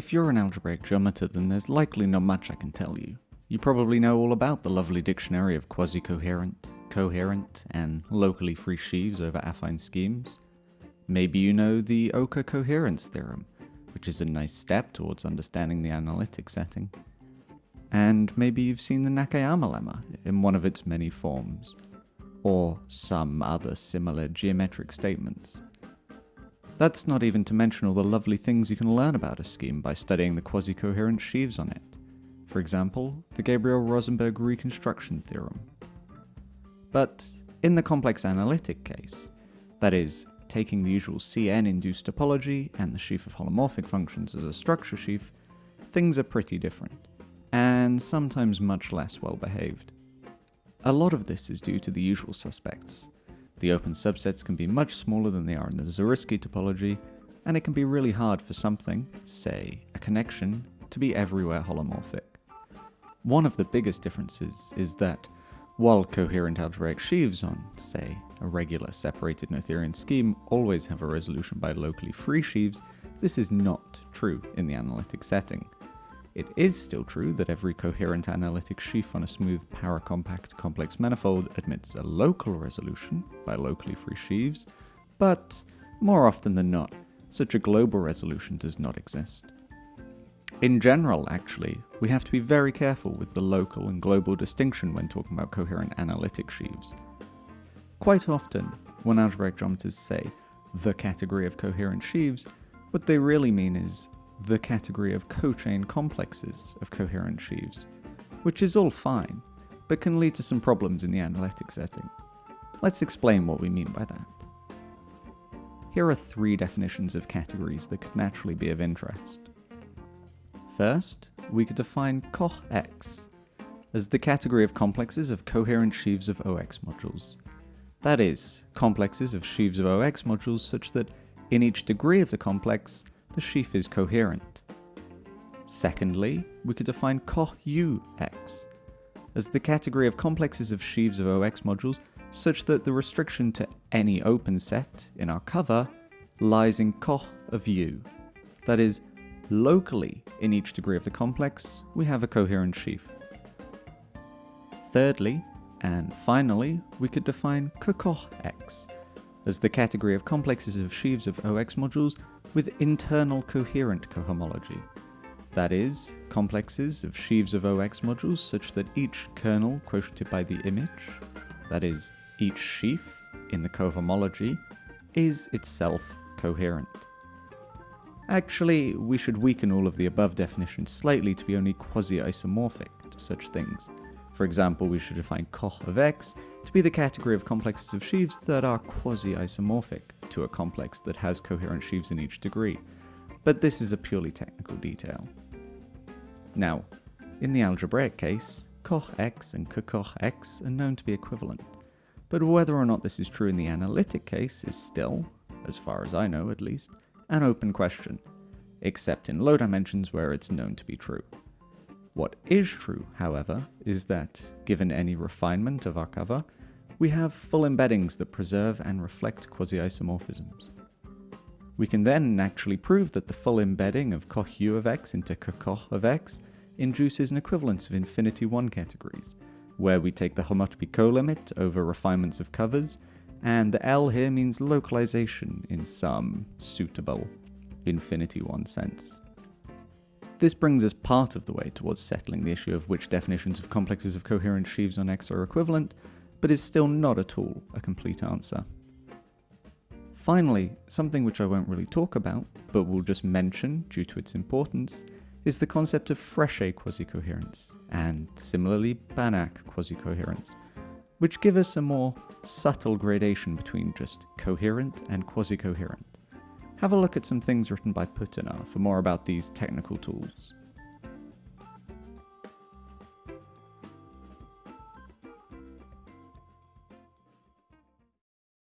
If you're an algebraic geometer, then there's likely not much I can tell you. You probably know all about the lovely dictionary of quasi-coherent, coherent, and locally free sheaves over affine schemes. Maybe you know the Oka coherence theorem, which is a nice step towards understanding the analytic setting. And maybe you've seen the Nakayama lemma in one of its many forms, or some other similar geometric statements. That's not even to mention all the lovely things you can learn about a scheme by studying the quasi-coherent sheaves on it. For example, the Gabriel-Rosenberg reconstruction theorem. But in the complex analytic case, that is, taking the usual Cn-induced topology and the sheaf of holomorphic functions as a structure sheaf, things are pretty different, and sometimes much less well behaved. A lot of this is due to the usual suspects. The open subsets can be much smaller than they are in the Zariski topology, and it can be really hard for something, say a connection, to be everywhere holomorphic. One of the biggest differences is that, while coherent algebraic sheaves on, say, a regular separated Noetherian scheme always have a resolution by locally free sheaves, this is not true in the analytic setting. It is still true that every coherent analytic sheaf on a smooth paracompact complex manifold admits a local resolution by locally free sheaves, but more often than not, such a global resolution does not exist. In general, actually, we have to be very careful with the local and global distinction when talking about coherent analytic sheaves. Quite often, when algebraic geometers say the category of coherent sheaves, what they really mean is the category of cochain complexes of coherent sheaves, which is all fine, but can lead to some problems in the analytic setting. Let's explain what we mean by that. Here are three definitions of categories that could naturally be of interest. First, we could define Koch X as the category of complexes of coherent sheaves of OX modules. That is, complexes of sheaves of OX modules such that in each degree of the complex, the sheaf is coherent. Secondly, we could define Koch UX as the category of complexes of sheaves of OX modules such that the restriction to any open set in our cover lies in Koch of U. That is, Locally, in each degree of the complex, we have a coherent sheaf. Thirdly, and finally, we could define Kokoch X as the category of complexes of sheaves of OX modules with internal coherent cohomology. That is, complexes of sheaves of OX modules such that each kernel quotiented by the image, that is, each sheaf in the cohomology, is itself coherent. Actually, we should weaken all of the above definitions slightly to be only quasi-isomorphic to such things. For example, we should define Koch of X to be the category of complexes of sheaves that are quasi-isomorphic to a complex that has coherent sheaves in each degree. But this is a purely technical detail. Now, in the algebraic case, Koch X and Koch X are known to be equivalent. But whether or not this is true in the analytic case is still, as far as I know at least, an open question, except in low dimensions where it's known to be true. What is true, however, is that, given any refinement of our cover, we have full embeddings that preserve and reflect quasi-isomorphisms. We can then actually prove that the full embedding of Koch U of x into Koch of x induces an equivalence of infinity 1 categories, where we take the homotopy colimit over refinements of covers and the L here means localization in some suitable infinity one sense. This brings us part of the way towards settling the issue of which definitions of complexes of coherent sheaves on X are equivalent, but is still not at all a complete answer. Finally, something which I won't really talk about, but will just mention due to its importance, is the concept of Frechet quasi-coherence, and similarly Banach quasi-coherence, which give us a more subtle gradation between just coherent and quasi-coherent. Have a look at some things written by Putinar for more about these technical tools.